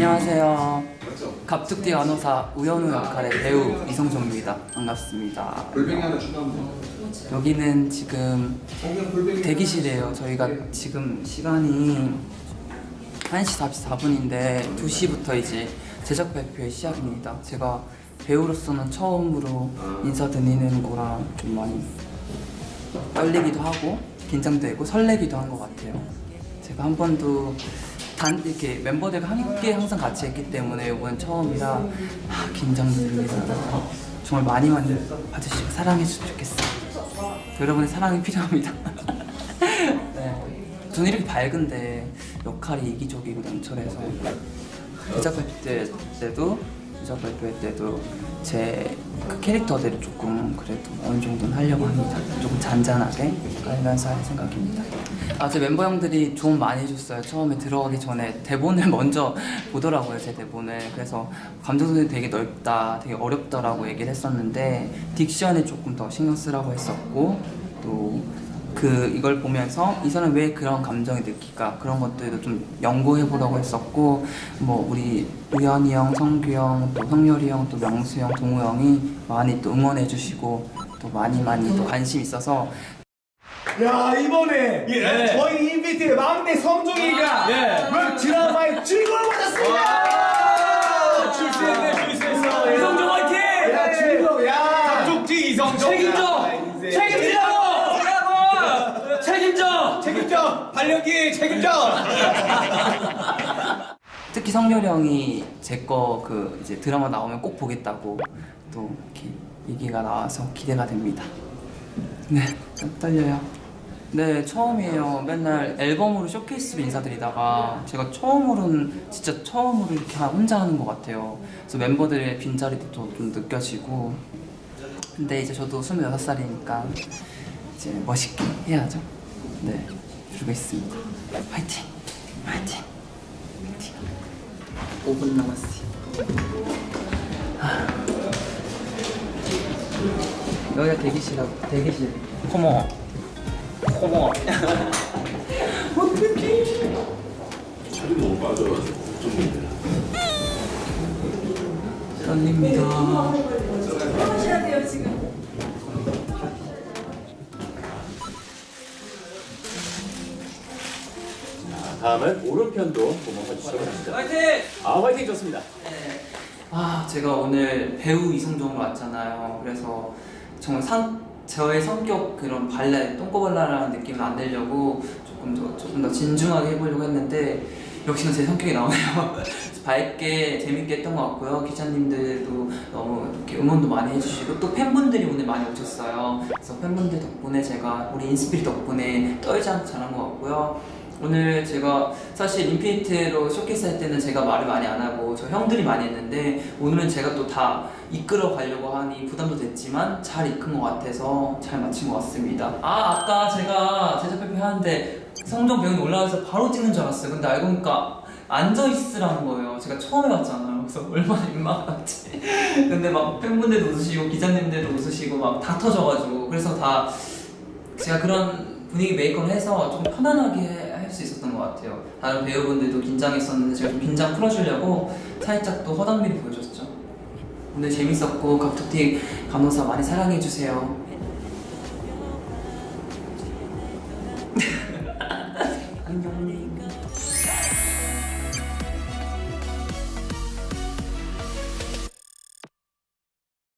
안녕하세요. 갑툭튀 간호사 우연우 역할의 배우 이성종입니다. 반갑습니다. 여기는 지금 대기실이에요. 저희가 지금 시간이 1시 44분인데 2시부터 이제 제작 발표의 시작입니다. 제가 배우로서는 처음으로 인사드리는 거랑 좀 많이 떨리기도 하고 긴장되고 설레기도 한 것 같아요. 제가 한 번도 단 이렇게 멤버들과 함께 항상 같이 했기 때문에 이번 처음이라 아, 긴장됩니다. 정말 많이 많이 봐주시고 사랑해주시면 좋겠어요. 여러분의 사랑이 필요합니다. 네. 저는 이렇게 밝은데 역할이 이기적이고 냉철해서 제작 발표 때- 때도 제작 발표 때도 제 그 캐릭터대로 조금 그래도 어느 정도는 하려고 합니다. 조금 잔잔하게 하면서 할 생각입니다. 아, 제 멤버 형들이 도움 많이 해줬어요. 처음에 들어가기 전에 대본을 먼저 보더라고요, 제 대본을. 그래서 감정선이 되게 넓다, 되게 어렵다라고 얘기를 했었는데 딕션에 조금 더 신경 쓰라고 했었고 또 그 이걸 보면서 이 사람 왜 그런 감정이 느낄까? 그런 것들도 좀 연구해 보라고 했었고 뭐 우리 우연이 형, 성규 형, 또 성열이 형, 또 명수 형, 동우 형이 많이 또 응원해 주시고 또 많이 많이 또 관심 있어서. 야 이번에 저희 인비트의 막내 성종이가 웹 드라마의 주인공을 받았습니다. 출세했네 출세했어. 이성종 화이팅! 야 주인공 야. 쪽지 이성종. 책임져! 책임져! 책임져! 책임져. 발령기 책임져! 특히 성열이 형이 제 거 그 이제 드라마 나오면 꼭 보겠다고 또 이렇게 얘기가 나와서 기대가 됩니다. 네, 좀 떨려요. 네, 처음이에요. 맨날 앨범으로 쇼케이스로 인사드리다가 제가 처음으로는 진짜 처음으로 이렇게 혼자 하는 것 같아요. 그래서 멤버들의 빈자리도 좀 느껴지고 근데 이제 저도 26살이니까 이제 멋있게 해야죠. 네, 그러고 있습니다. 화이팅! 화이팅! 화이팅! 5분 남았어요. 아. 여기가 대기실하고 대기실. 어머. 어머. 살이 너무 빠져가지고 걱정인데. 떨립니다. 하셔야 돼요 지금. 다음은 오른편도 한번 봐주시기 바랍니다 화이팅! 아 화이팅 좋습니다 아, 제가 오늘 배우 이성종으로 왔잖아요. 그래서 정말 상, 저의 성격 그런 발랄, 똥꼬발랄한 느낌을 안 내려고 조금 더, 조금 더 진중하게 해보려고 했는데 역시나 제 성격이 나오네요. 밝게 재밌게 했던 것 같고요. 기자님들도 너무 이렇게 응원도 많이 해주시고 또 팬분들이 오늘 많이 오셨어요. 그래서 팬분들 덕분에 제가 우리 인스피릿 덕분에 떨지 않고 잘한 것 같고요. 오늘 제가 사실 인피니트로 쇼케이스 할 때는 제가 말을 많이 안 하고 저 형들이 많이 했는데 오늘은 제가 또 다 이끌어 가려고 하니 부담도 됐지만 잘 이끈 것 같아서 잘 마친 것 같습니다. 아 아까 제가 제작 발표 하는데 성종 배우님 올라와서 바로 찍는 줄 알았어요. 근데 알고 보니까 앉아 있으라는 거예요. 제가 처음 해봤잖아요. 그래서 얼마나 민망한지. 근데 막 팬분들도 웃으시고 기자님들도 웃으시고 막 다 터져가지고 그래서 다 제가 그런 분위기 메이크업을 해서 좀 편안하게 할 수 있었던 것 같아요. 다른 배우분들도 긴장했었는데 제가 좀 긴장 풀어주려고 살짝 또 허당미를 보여줬죠. 오늘 재밌었고 갑툭튀 간호사 많이 사랑해주세요. 안녕.